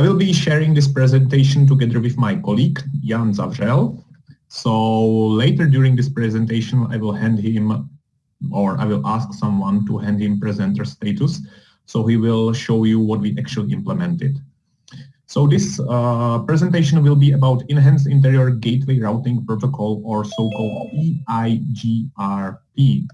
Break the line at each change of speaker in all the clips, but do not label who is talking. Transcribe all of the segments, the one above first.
I will be sharing this presentation together with my colleague, Jan Zavřel. So later during this presentation, I will hand him, or I will ask someone to hand him presenter status. So he will show you what we actually implemented. So this uh, presentation will be about Enhanced Interior Gateway Routing Protocol or so-called EIGRP.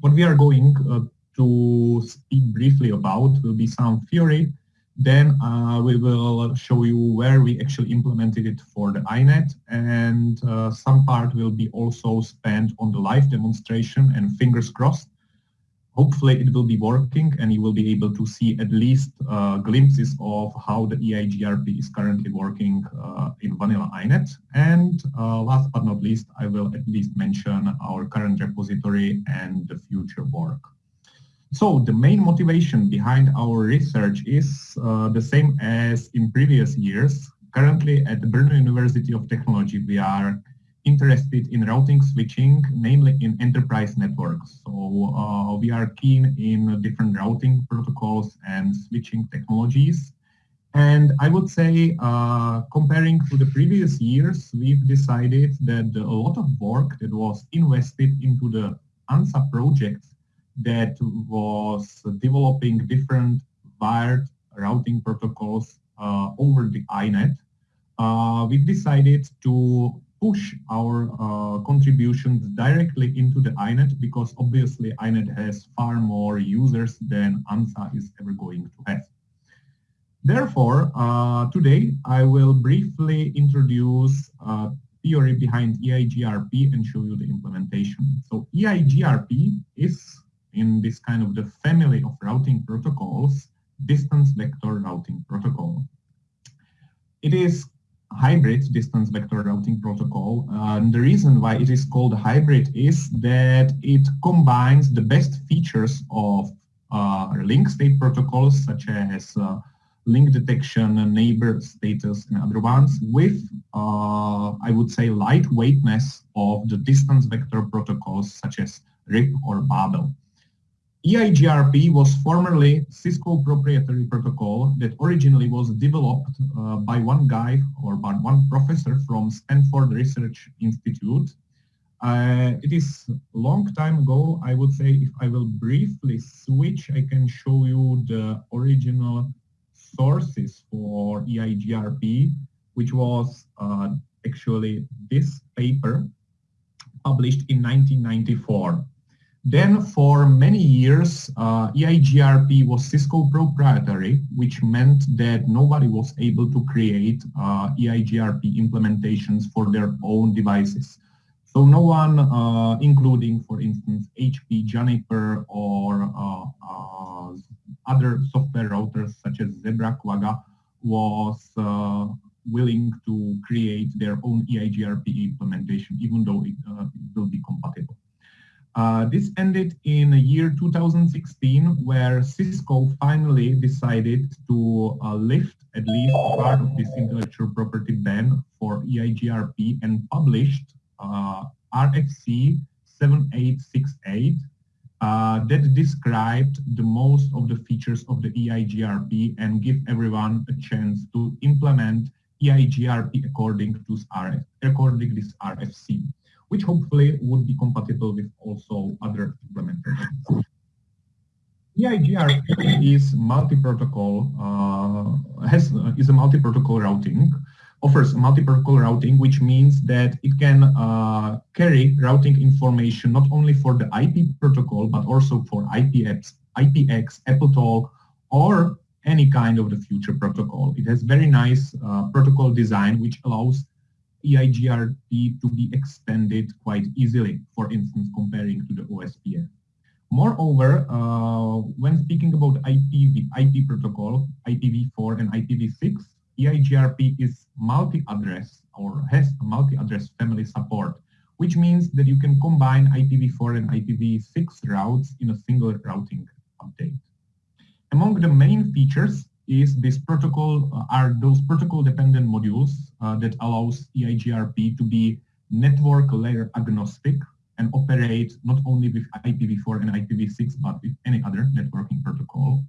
What we are going uh, to speak briefly about will be some theory, then uh, we will show you where we actually implemented it for the INET and uh, some part will be also spent on the live demonstration and fingers crossed hopefully it will be working and you will be able to see at least uh, glimpses of how the EIGRP is currently working uh, in vanilla INET. And uh, last but not least, I will at least mention our current repository and the future work. So the main motivation behind our research is uh, the same as in previous years. Currently at the Brno University of Technology, we are interested in routing switching, namely in enterprise networks. So uh, we are keen in different routing protocols and switching technologies. And I would say, uh, comparing to the previous years, we've decided that a lot of work that was invested into the ANSA project that was developing different wired routing protocols uh, over the INET, uh, we've decided to push our uh, contributions directly into the INET because obviously INET has far more users than ANSA is ever going to have. Therefore, uh, today I will briefly introduce uh, theory behind EIGRP and show you the implementation. So EIGRP is in this kind of the family of routing protocols, distance vector routing protocol. It is hybrid distance vector routing protocol. and the reason why it is called hybrid is that it combines the best features of uh, link state protocols such as uh, link detection, neighbor status, and other ones with, uh, I would say, lightweightness of the distance vector protocols such as RIP or Babel. EIGRP was formerly Cisco proprietary protocol that originally was developed uh, by one guy or by one professor from Stanford Research Institute. Uh, it is a long time ago, I would say if I will briefly switch, I can show you the original sources for EIGRP, which was uh, actually this paper published in 1994. Then for many years, uh, EIGRP was Cisco proprietary, which meant that nobody was able to create uh, EIGRP implementations for their own devices. So no one, uh, including, for instance, HP, Juniper, or uh, uh, other software routers such as Zebra, Quagga, was uh, willing to create their own EIGRP implementation, even though it, it will be compatible. Uh, this ended in the year 2016 where Cisco finally decided to uh, lift at least part of this intellectual property ban for EIGRP and published uh, RFC 7868 uh, that described the most of the features of the EIGRP and give everyone a chance to implement EIGRP according to RF, according this RFC which hopefully would be compatible with also other implementations. EIGRP is multi-protocol, uh, has is a multi-protocol routing, offers multi-protocol routing, which means that it can uh, carry routing information not only for the IP protocol, but also for IPX, IPX, AppleTalk, or any kind of the future protocol. It has very nice uh, protocol design, which allows EIGRP to be extended quite easily, for instance, comparing to the OSPF. Moreover, uh, when speaking about IPv, IP protocol, IPv4 and IPv6, EIGRP is multi-address or has a multi-address family support, which means that you can combine IPv4 and IPv6 routes in a single routing update. Among the main features is this protocol uh, are those protocol dependent modules uh, that allows EIGRP to be network layer agnostic and operate not only with IPv4 and IPv6 but with any other networking protocol.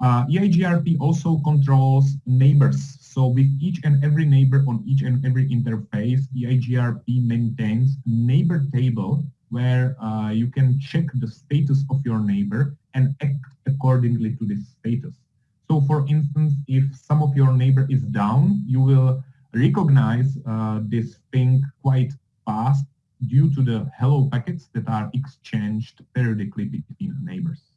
Uh, EIGRP also controls neighbors. So with each and every neighbor on each and every interface, EIGRP maintains neighbor table where uh, you can check the status of your neighbor and act accordingly to this status. So for instance, if some of your neighbor is down, you will recognize uh, this thing quite fast due to the hello packets that are exchanged periodically between neighbors.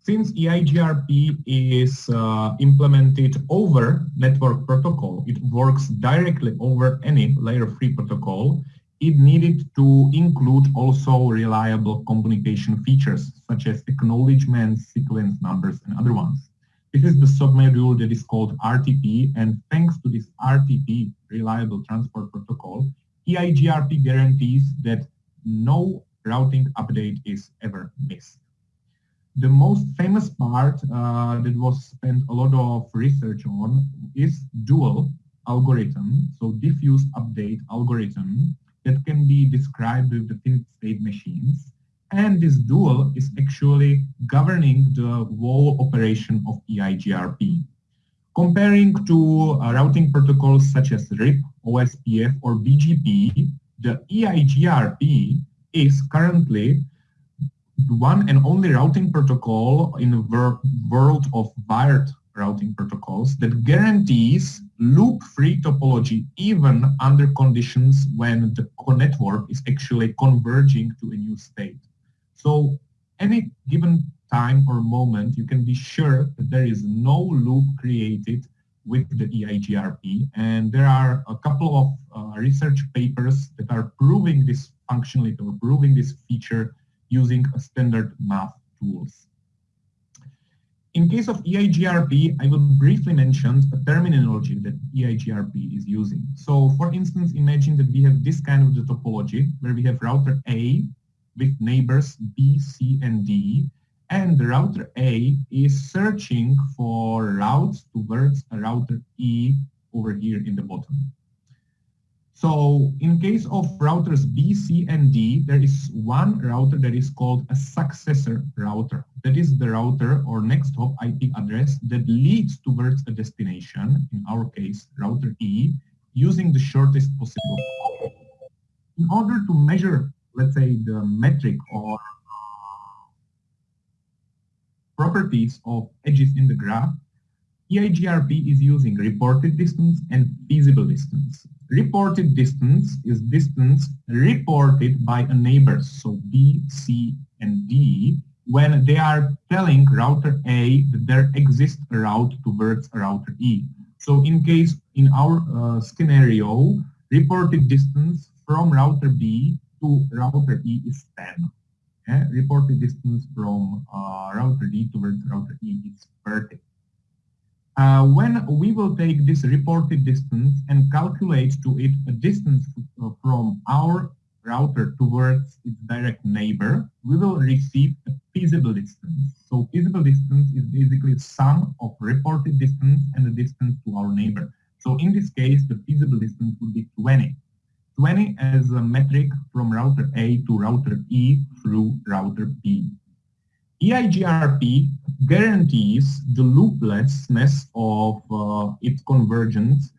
Since EIGRP is uh, implemented over network protocol, it works directly over any layer 3 protocol, it needed to include also reliable communication features such as acknowledgement, sequence numbers, and other ones. This is the submodule that is called RTP, and thanks to this RTP, Reliable Transport Protocol, EIGRP guarantees that no routing update is ever missed. The most famous part uh, that was spent a lot of research on is dual algorithm, so diffuse update algorithm that can be described with the finite state machines. And this dual is actually governing the whole operation of EIGRP. Comparing to uh, routing protocols such as RIP, OSPF, or BGP, the EIGRP is currently one and only routing protocol in the wor world of wired routing protocols that guarantees loop-free topology even under conditions when the network is actually converging to a new state. So any given time or moment, you can be sure that there is no loop created with the EIGRP. And there are a couple of uh, research papers that are proving this functionality or proving this feature using a standard math tools. In case of EIGRP, I will briefly mention a terminology that EIGRP is using. So for instance, imagine that we have this kind of the topology where we have router A with neighbors B, C, and D, and the router A is searching for routes towards router E over here in the bottom. So in case of routers B, C, and D, there is one router that is called a successor router. That is the router or next hop IP address that leads towards a destination, in our case, router E, using the shortest possible. In order to measure, let's say, the metric or properties of edges in the graph, EIGRP is using reported distance and feasible distance. Reported distance is distance reported by a neighbor, so B, C, and D, when they are telling router A that there exists a route towards router E. So in case in our uh, scenario, reported distance from router B to router E is 10. Okay? Reported distance from uh, router D towards router E is 30. Uh, when we will take this reported distance and calculate to it a distance uh, from our router towards its direct neighbor, we will receive a feasible distance. So feasible distance is basically sum of reported distance and the distance to our neighbor. So in this case, the feasible distance would be 20. 20 as a metric from router A to router E through router B. EIGRP guarantees the looplessness of uh, its convergence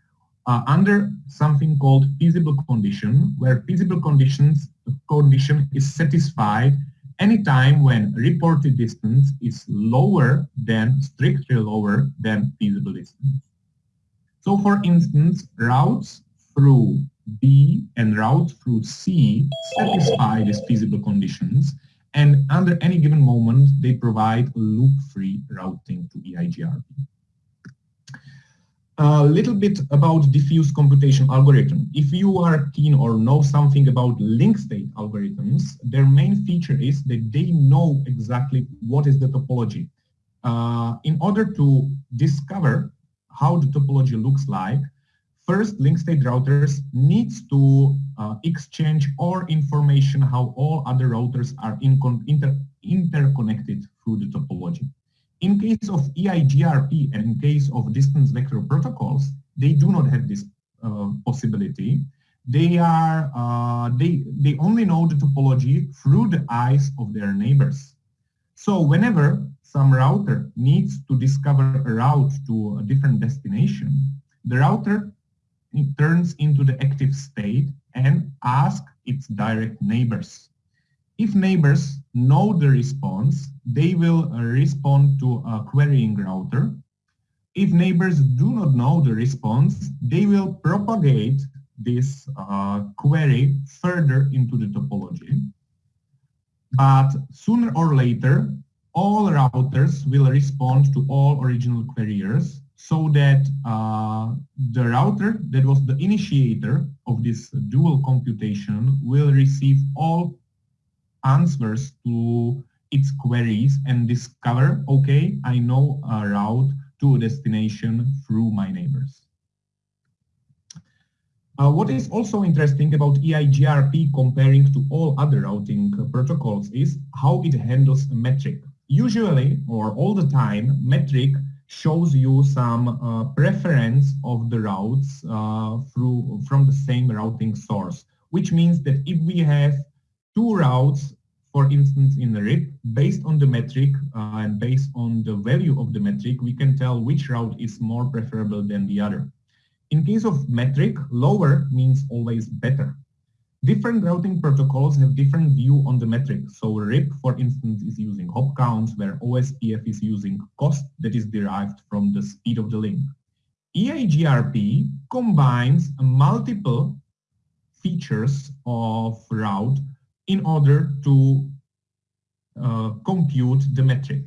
uh, under something called feasible condition, where feasible conditions condition is satisfied anytime when reported distance is lower than, strictly lower than feasible distance. So for instance, routes through B and route through C satisfy these feasible conditions and under any given moment, they provide loop-free routing to EIGRP. A little bit about diffuse computation algorithm. If you are keen or know something about link state algorithms, their main feature is that they know exactly what is the topology. Uh, in order to discover how the topology looks like, First, link state routers needs to uh, exchange all information how all other routers are in inter interconnected through the topology. In case of EIGRP and in case of distance vector protocols, they do not have this uh, possibility. They are uh, they they only know the topology through the eyes of their neighbors. So whenever some router needs to discover a route to a different destination, the router turns into the active state and asks its direct neighbors. If neighbors know the response, they will respond to a querying router. If neighbors do not know the response, they will propagate this uh, query further into the topology. But sooner or later, all routers will respond to all original queryers so that uh, the router that was the initiator of this dual computation will receive all answers to its queries and discover, okay, I know a route to a destination through my neighbors. Uh, what is also interesting about EIGRP comparing to all other routing protocols is how it handles a metric. Usually, or all the time, metric shows you some uh, preference of the routes uh, through from the same routing source, which means that if we have two routes, for instance, in the RIP, based on the metric uh, and based on the value of the metric, we can tell which route is more preferable than the other. In case of metric, lower means always better. Different routing protocols have different view on the metric. So RIP, for instance, is using hop counts, where OSPF is using cost that is derived from the speed of the link. EIGRP combines multiple features of route in order to uh, compute the metric.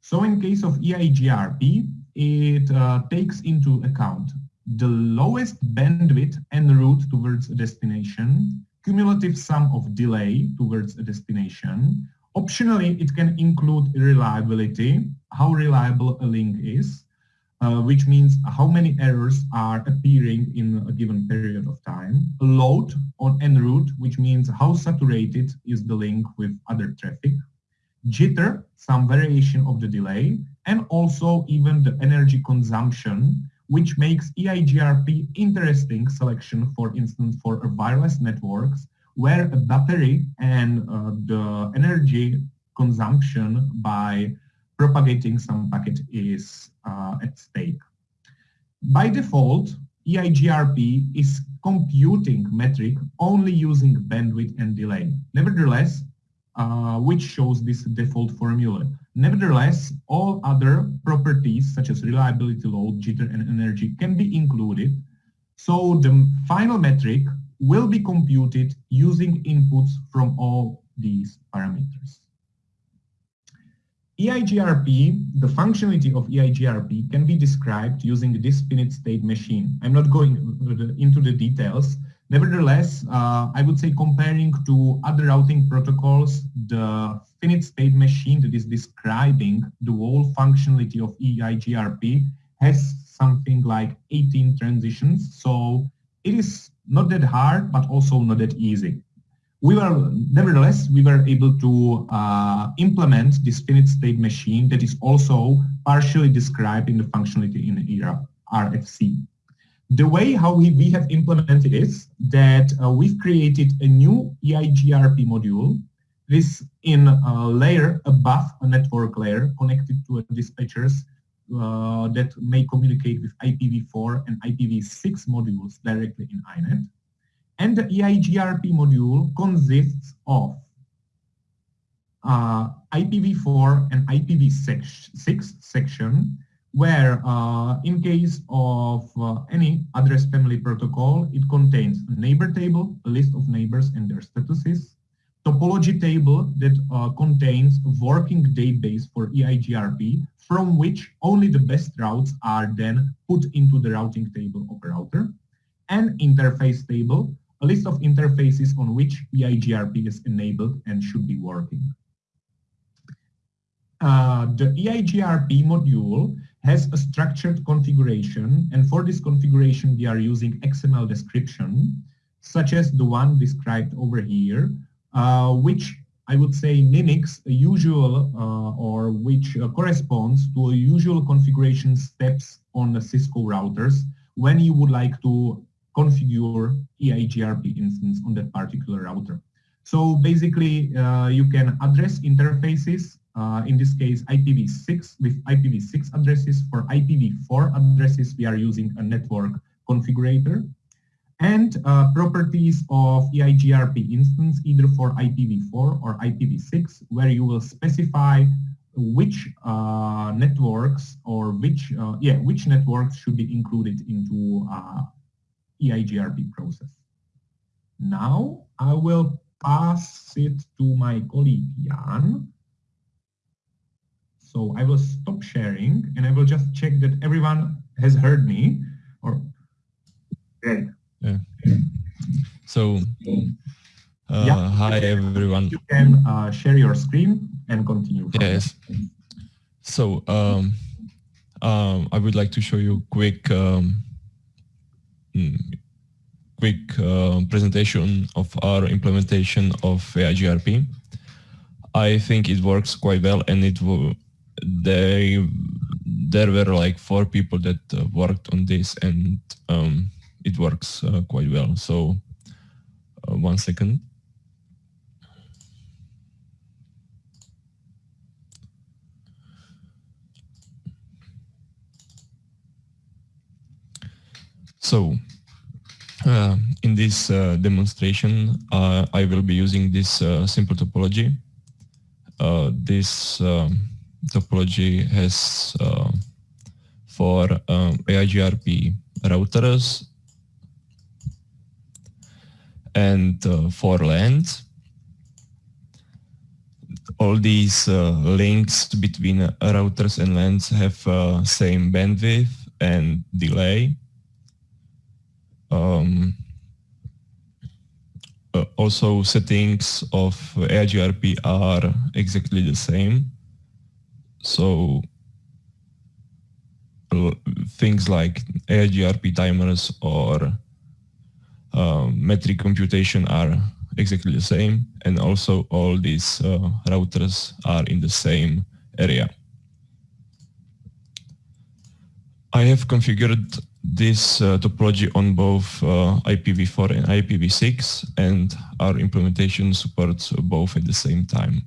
So in case of EIGRP, it uh, takes into account the lowest bandwidth en route towards a destination, cumulative sum of delay towards a destination. Optionally, it can include reliability, how reliable a link is, uh, which means how many errors are appearing in a given period of time. Load on en route, which means how saturated is the link with other traffic. Jitter, some variation of the delay, and also even the energy consumption, which makes EIGRP interesting selection, for instance, for wireless networks, where a battery and uh, the energy consumption by propagating some packet is uh, at stake. By default, EIGRP is computing metric only using bandwidth and delay. Nevertheless, uh, which shows this default formula. Nevertheless, all other properties such as reliability, load, jitter, and energy can be included. So the final metric will be computed using inputs from all these parameters. EIGRP, the functionality of EIGRP can be described using this finite state machine. I'm not going into the details, Nevertheless, uh, I would say comparing to other routing protocols, the finite state machine that is describing the whole functionality of EIGRP has something like 18 transitions. So it is not that hard, but also not that easy. We were, nevertheless, we were able to uh, implement this finite state machine that is also partially described in the functionality in ERA, RFC. The way how we, we have implemented is that uh, we've created a new EIGRP module. This in a layer above a network layer connected to a dispatchers uh, that may communicate with IPv4 and IPv6 modules directly in INET. And the EIGRP module consists of uh, IPv4 and IPv6 section where uh, in case of uh, any address family protocol, it contains a neighbor table, a list of neighbors and their statuses, topology table that uh, contains a working database for EIGRP from which only the best routes are then put into the routing table of a router, and interface table, a list of interfaces on which EIGRP is enabled and should be working. Uh, the EIGRP module has a structured configuration. And for this configuration, we are using XML description, such as the one described over here, uh, which I would say mimics a usual uh, or which uh, corresponds to a usual configuration steps on the Cisco routers when you would like to configure EIGRP instance on that particular router. So basically, uh, you can address interfaces uh, in this case IPv6 with IPv6 addresses. For IPv4 addresses, we are using a network configurator and uh, properties of EIGRP instance either for IPv4 or IPv6 where you will specify which uh, networks or which uh, yeah which networks should be included into uh, EIGRP process. Now I will pass it to my colleague Jan. So I will stop sharing and I will just check that everyone has heard me or
great. Yeah. So uh, yeah. hi everyone.
You can uh, share your screen and continue.
Yes. So um, um, I would like to show you quick um, hmm, quick uh, presentation of our implementation of EIGRP. I think it works quite well and it they there were like four people that uh, worked on this and um, it works uh, quite well. So uh, one second. So uh, in this uh, demonstration, uh, I will be using this simple topology. This um, topology has uh, four um, EIGRP routers and four LANs. All these links between routers and LANs have same bandwidth and delay um, uh, also settings of EIGRP are exactly the same. So things like EIGRP timers or uh, metric computation are exactly the same and also all these uh, routers are in the same area. I have configured this uh, topology on both uh, IPv4 and IPv6 and our implementation supports both at the same time.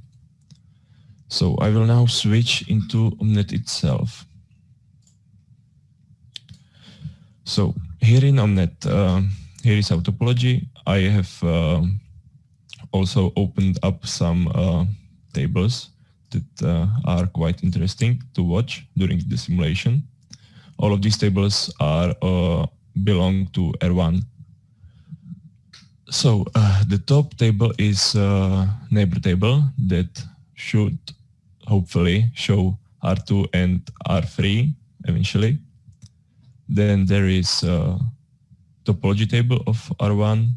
So I will now switch into Omnet itself. So here in Omnet, uh, here is our topology. I have uh, also opened up some uh, tables that uh, are quite interesting to watch during the simulation all of these tables are uh, belong to R1. So uh, the top table is neighbor table that should hopefully show R2 and R3 eventually. Then there is a topology table of R1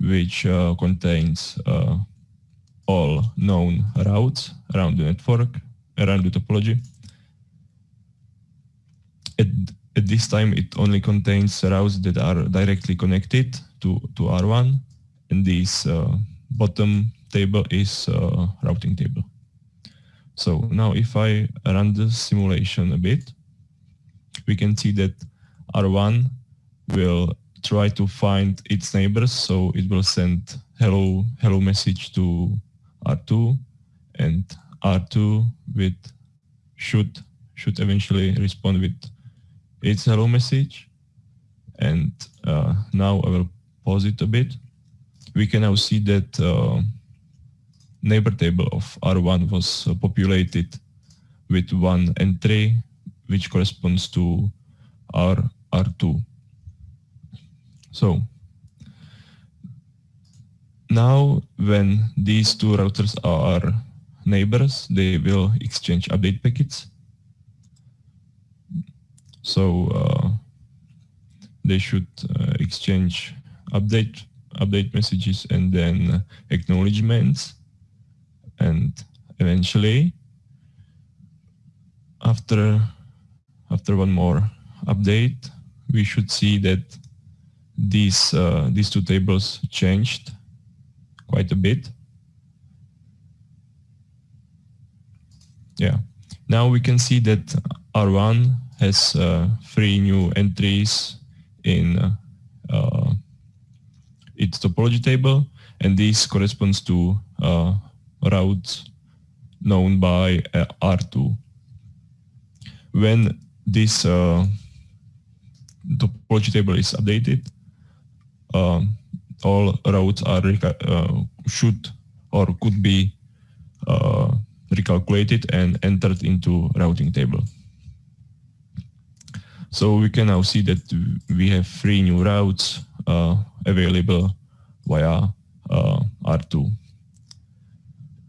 which uh, contains uh, all known routes around the network, around the topology at, at this time it only contains routes that are directly connected to, to R1 and this uh, bottom table is uh, routing table. So now if I run the simulation a bit, we can see that R1 will try to find its neighbors. So it will send hello, hello message to R2 and R2 with should, should eventually respond with its hello message. And uh, now I will pause it a bit. We can now see that uh, neighbor table of R1 was uh, populated with one entry, which corresponds to R R2. So now when these two routers are neighbors, they will exchange update packets so uh, they should uh, exchange update update messages and then acknowledgements and eventually after after one more update we should see that these uh, these two tables changed quite a bit. Yeah. Now we can see that R1 has uh, three new entries in uh, its topology table, and this corresponds to routes known by uh, R2. When this uh, topology table is updated, um, all routes are uh, should or could be recalculated and entered into routing table. So we can now see that we have three new routes uh, available via uh, R2.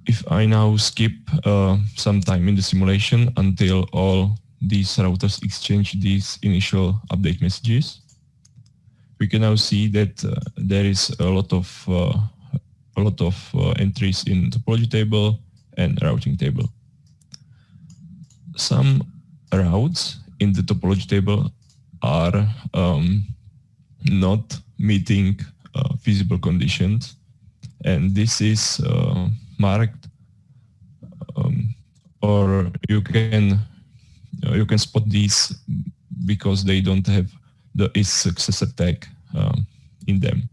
If I now skip uh, some time in the simulation until all these routers exchange these initial update messages, we can now see that uh, there is a lot of uh, a lot of uh, entries in topology table and routing table. Some routes in the topology table are um, not meeting uh, feasible conditions and this is uh, marked um, or you can uh, you can spot these because they don't have the is successor tag um, in them.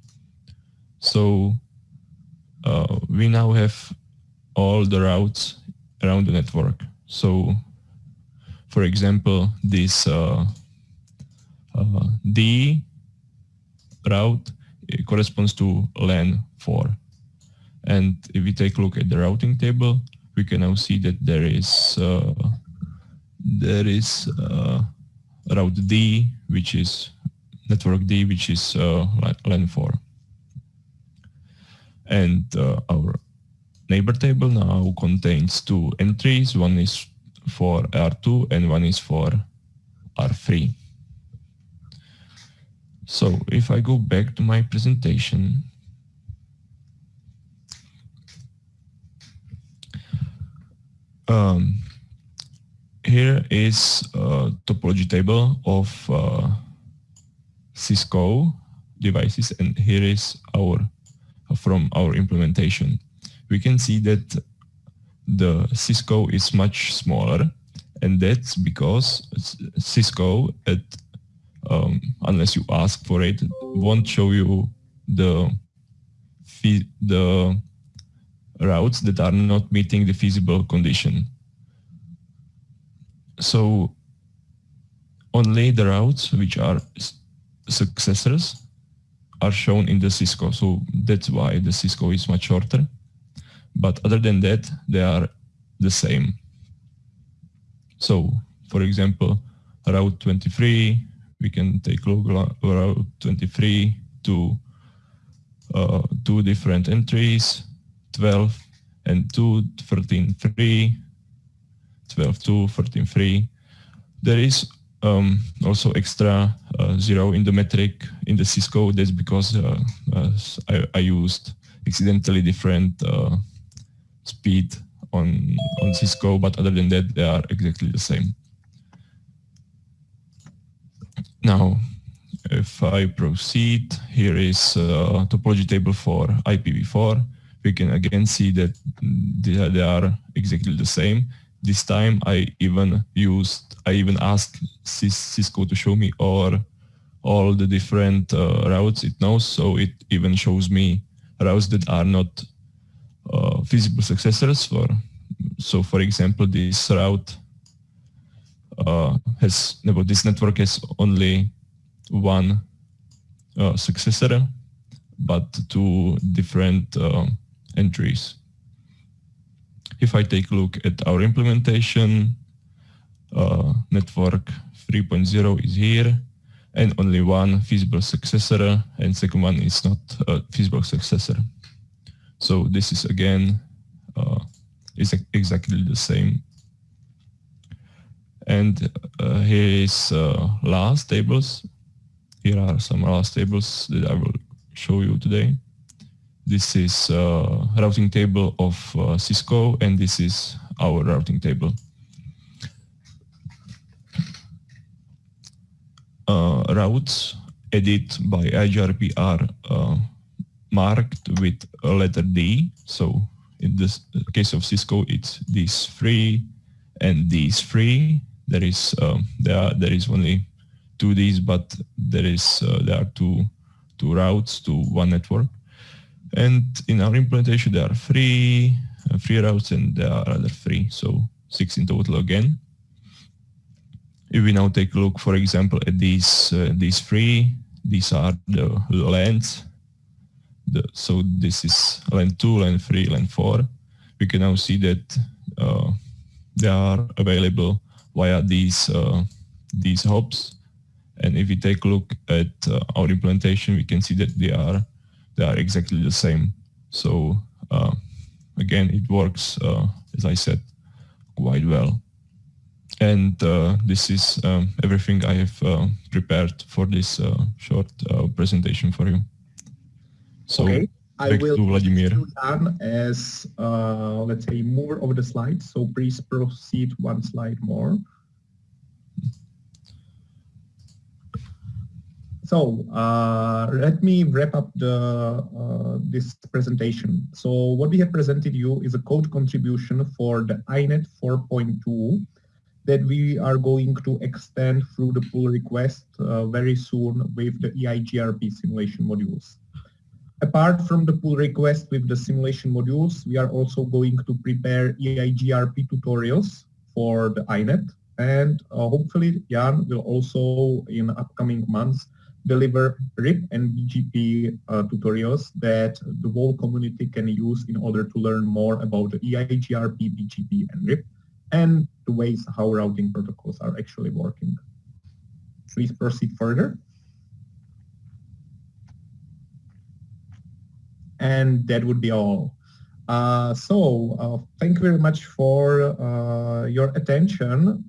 So uh, we now have all the routes around the network. So for example, this uh, uh, D route corresponds to LAN 4. And if we take a look at the routing table, we can now see that there is uh, there is uh, route D, which is network D, which is uh, LAN 4. And uh, our neighbor table now contains two entries. One is for R2 and one is for R3. So if I go back to my presentation, um, here is a topology table of uh, Cisco devices and here is our from our implementation. We can see that the Cisco is much smaller and that's because Cisco at um, unless you ask for it won't show you the the routes that are not meeting the feasible condition. So only the routes which are successors are shown in the Cisco. So that's why the Cisco is much shorter. But other than that, they are the same. So for example, route 23, we can take at route 23 to uh, two different entries, 12 and 2, 13, 3, 12, 2, 13, 3. There is um, also extra uh, zero in the metric in the Cisco. That's because uh, uh, I, I, used accidentally different uh, speed on, on Cisco, but other than that, they are exactly the same. Now, if I proceed, here is a topology table for IPv4. We can again see that they are exactly the same. This time I even used, I even asked Cisco to show me all, all the different uh, routes it knows. So it even shows me routes that are not uh, feasible successors for. So for example, this route uh, has, this network has only one uh, successor, but two different entries. If I take a look at our implementation, uh, network 3.0 is here and only one feasible successor and second one is not a feasible successor. So this is again uh, is exactly the same. And uh, here is uh, last tables. Here are some last tables that I will show you today. This is uh, routing table of uh, Cisco, and this is our routing table. Uh, routes added by IGRP are uh, marked with a letter D. So in this case of Cisco, it's these three and these three. There is um, there are, there is only two Ds, but there is uh, there are two two routes to one network. And in our implementation, there are three uh, three routes and there are other three, so six in total again. If we now take a look, for example, at these uh, these three, these are the LANs. The, so this is LAN 2, LAN 3, LAN 4. We can now see that uh, they are available via these uh, these hops. And if we take a look at uh, our implementation, we can see that they are they are exactly the same. So uh, again, it works, uh, as I said, quite well. And uh, this is um, everything I have uh, prepared for this uh, short uh, presentation for you. So
okay. I will
to Vladimir.
As, let's say, mover of the slides. So please proceed one slide more. So uh, let me wrap up the, uh, this presentation. So what we have presented you is a code contribution for the INET 4.2 that we are going to extend through the pull request uh, very soon with the EIGRP simulation modules. Apart from the pull request with the simulation modules, we are also going to prepare EIGRP tutorials for the INET and uh, hopefully Jan will also in upcoming months deliver RIP and BGP uh, tutorials that the whole community can use in order to learn more about the EIGRP, BGP, and RIP, and the ways how routing protocols are actually working. Please proceed further. And that would be all. Uh, so uh, thank you very much for uh, your attention.